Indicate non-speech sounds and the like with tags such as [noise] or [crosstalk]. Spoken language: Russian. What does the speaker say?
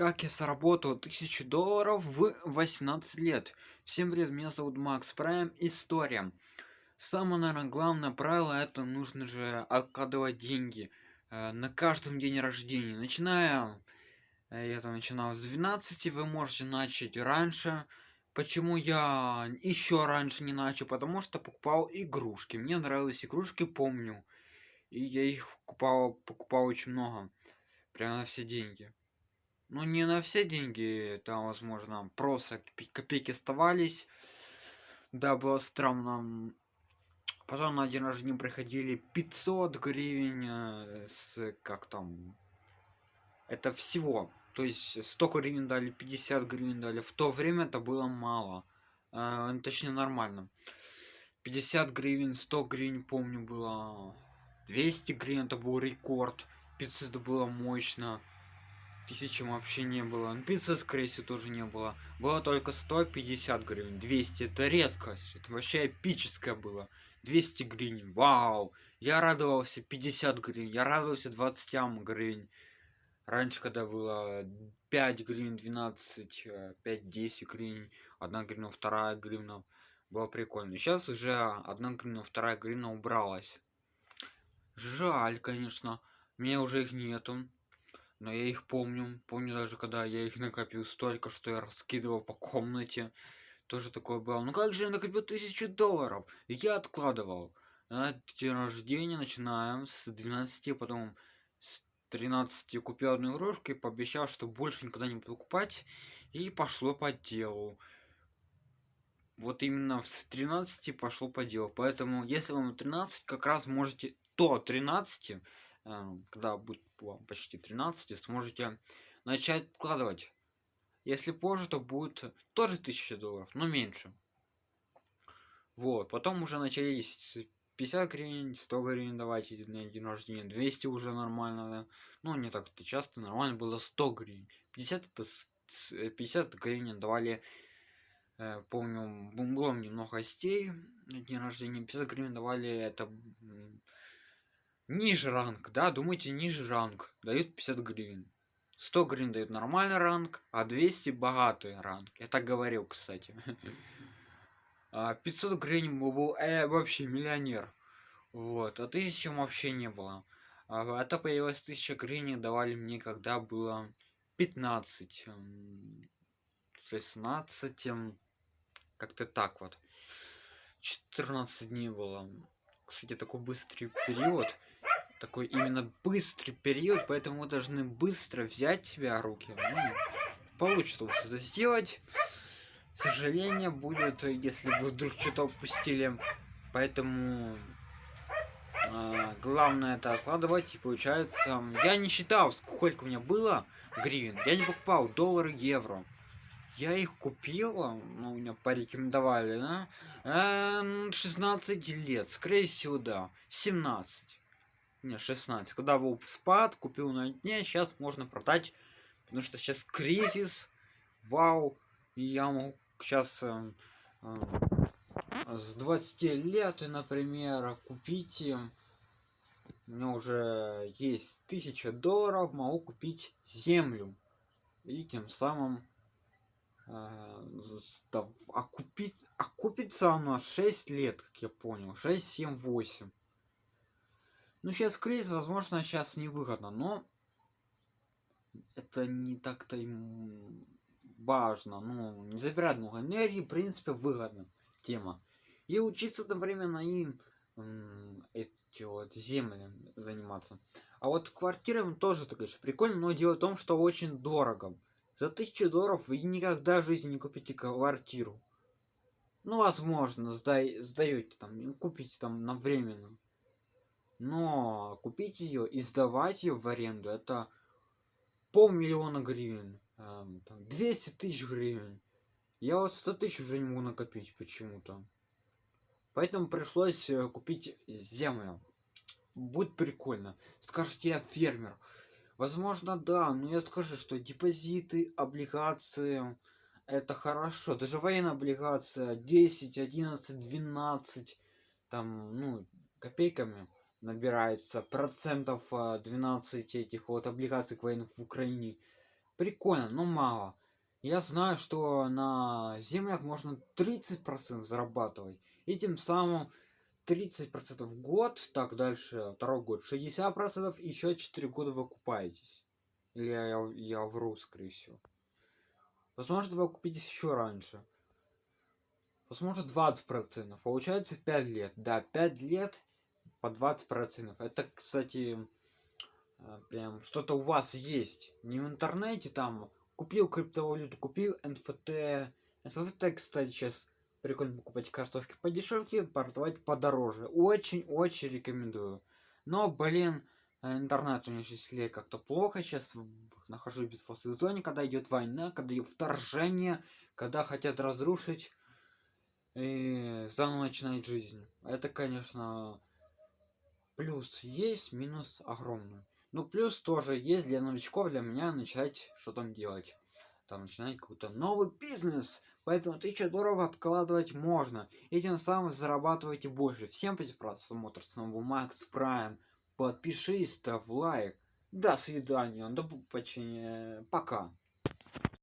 Как я заработал 1000 долларов в 18 лет. Всем привет, меня зовут Макс Прайм. История. Самое, наверное, главное правило, это нужно же откладывать деньги э, на каждом день рождения. Начиная, э, я там начинал с 12, вы можете начать раньше. Почему я еще раньше не начал? Потому что покупал игрушки. Мне нравились игрушки, помню. И я их покупал, покупал очень много. Прямо на все деньги. Ну, не на все деньги, там, возможно, просто копейки оставались. Да, было странно. Потом на день рождения приходили 500 гривен э, с, как там, это всего. То есть 100 гривен дали, 50 гривен дали. В то время это было мало. Э, точнее, нормально. 50 гривен, 100 гривен, помню, было. 200 гривен, это был рекорд. 500 это было мощно тысячи вообще не было. Ну, пицца, скорее всего, тоже не было. Было только 150 гривен. 200 это редкость. Это вообще эпическое было. 200 гривен. Вау! Я радовался 50 гривен. Я радовался 20 гривен. Раньше, когда было 5 гривен, 12, 5-10 гривен, 1 гривна, 2 гривна, было прикольно. Сейчас уже 1 гривна, 2 гривна убралась. Жаль, конечно. Мне уже их нету но я их помню. Помню даже когда я их накопил столько что я раскидывал по комнате. Тоже такое было ну как же я накопил тысячу долларов? Я откладывал. На день рождения начинаем с 12 потом с 13 купил одну игрушку и пообещал что больше никогда не буду покупать. И пошло по делу. Вот именно с 13 пошло по делу. Поэтому если вам 13 как раз можете то 13 Эм, когда будет вам почти 13 сможете начать вкладывать. Если позже то будет тоже 1000 долларов но меньше. Вот потом уже начались 50 гривен 100 гривен давайте на день рождения 200 уже нормально да? ну не так то часто нормально было 100 гривен. 50 это 50 гривен давали э, помню было немного гостей на день рождения 50 гривен давали это ниже ранг да думайте ниже ранг. Дают 50 гривен. 100 гривен дают нормальный ранг а 200 богатый ранг. Я так говорил кстати. 500 [laughs] а гривен был э, вообще миллионер. Вот а тысячи вообще не было. А это появилась 1000 гривен давали мне когда было 15 16 как-то так вот. 14 дней было кстати такой быстрый период такой именно быстрый период, поэтому мы должны быстро взять себя руки. Ну, получится вот это сделать. Сожаление будет, если вы вдруг что-то упустили. Поэтому а, главное это откладывать и получается я не считал сколько у меня было гривен я не покупал доллары евро я их купил ну, меня порекомендовали да? Эм, 16 лет скорее всего да. 17 не 16 когда был спад купил на дне сейчас можно продать потому что сейчас кризис вау. Я могу сейчас э, э, с 20 лет например купить у меня уже есть тысяча долларов могу купить землю. И тем самым э, окупить окупится она 6 лет как я понял 6 7 8 ну, сейчас кризис, возможно, сейчас невыгодно, но это не так-то им важно. Ну, не забирать много энергии, в принципе, выгодно тема. И учиться одновременно им эти вот земли заниматься. А вот квартирам тоже, так конечно, прикольно, но дело в том, что очень дорого. За тысячу долларов вы никогда в жизни не купите квартиру. Ну, возможно, сдай, сдаете там, купите там на временно. Но купить ее и сдавать ее в аренду это полмиллиона гривен 200 тысяч гривен. Я вот 100 тысяч уже не могу накопить почему-то. Поэтому пришлось э, купить землю. Будет прикольно. Скажите я фермер возможно да но я скажу что депозиты облигации это хорошо даже военная облигация 10 11 12 там ну копейками набирается процентов 12 а, этих вот облигаций к военных в Украине. Прикольно, но мало. Я знаю, что на землях можно 30% зарабатывать. И тем самым 30% в год, так дальше, второй год 60%, еще 4 года вы окупаетесь. Или я, я, я вру, скорее всего. Возможно, вы окупитесь еще раньше. Возможно, 20%. Получается 5 лет. Да, 5 лет по 20%. Это, кстати, э, прям что-то у вас есть. Не в интернете там купил криптовалюту, купил NFT. NFT, кстати, сейчас прикольно покупать картошки по дешевке, продавать подороже. Очень-очень рекомендую. Но, блин, интернет у меня сейчас как-то плохо. Сейчас нахожусь в безопасной зоне, когда идет война, когда идет вторжение, когда хотят разрушить и заново начинать жизнь. Это, конечно, плюс есть, минус огромный. Ну, плюс тоже есть для новичков, для меня начать что там делать. Там начинать какой-то новый бизнес. Поэтому 1000 долларов откладывать можно. И тем самым зарабатывайте больше. Всем спасибо просмотр. С вами был Макс Прайм. Подпишись, ставь лайк. До свидания. До побачення. Пока.